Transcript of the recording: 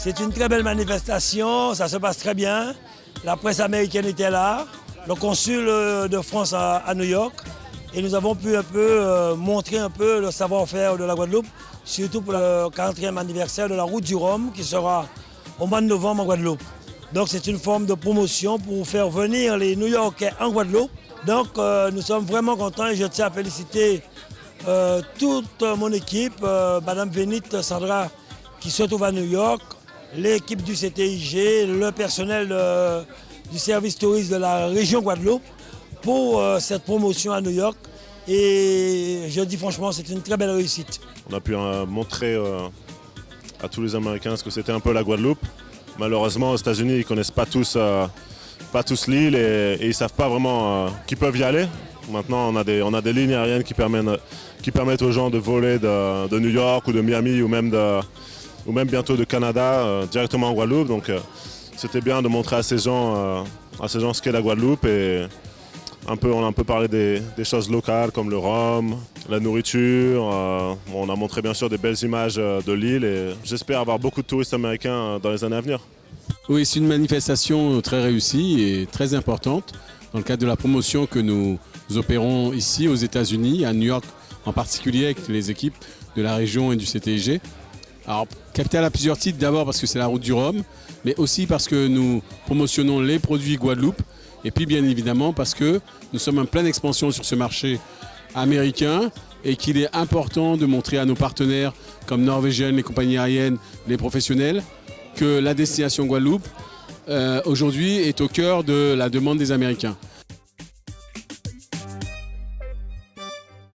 C'est une très belle manifestation, ça se passe très bien. La presse américaine était là, le consul euh, de France à, New York. Et nous avons pu un peu euh, montrer un peu le savoir-faire de la Guadeloupe, surtout pour le 40e anniversaire de la route du Rhum qui sera au mois de novembre en Guadeloupe. Donc c'est une forme de promotion pour faire venir les New-Yorkais en Guadeloupe. Donc euh, nous sommes vraiment contents et je tiens à féliciter toute mon équipe, Madame Vénit Sandra qui se trouve à New York, l'équipe du CTIG, le personnel euh, du service touriste de la région Guadeloupe pour euh, cette promotion à New York. Et je dis franchement, c'est une très belle réussite. On a pu euh, montrer à tous les Américains ce que c'était un peu la Guadeloupe. Malheureusement, aux États-Unis, ils ne connaissent pas tous, tous l'île et, ils ne savent pas vraiment qu'ils peuvent y aller. Maintenant, on a des, on a des lignes aériennes qui permettent, qui permettent aux gens de voler de New York ou de Miami ou même de, ou même bientôt de Canada euh, directement en Guadeloupe. Donc euh, c'était bien de montrer à ces gens, euh, à ces gens ce qu'est la Guadeloupe et un peu, on a un peu parlé des, choses locales comme le rhum, la nourriture. on a montré bien sûr des belles images de l'île et j'espère avoir beaucoup de touristes américains dans les années à venir. Oui, c'est une manifestation très réussie et très importante dans le cadre de la promotion que nous opérons ici aux États-Unis, à New York en particulier avec les équipes de la région et du CTIG. Alors, Capital a plusieurs titres, d'abord parce que c'est la route du Rhum, mais aussi parce que nous promotionnons les produits Guadeloupe, et puis bien évidemment parce que nous sommes en pleine expansion sur ce marché américain et qu'il est important de montrer à nos partenaires comme Norvégienne, les compagnies aériennes, les professionnels, que la destination Guadeloupe, euh, aujourd'hui, est au cœur de la demande des Américains.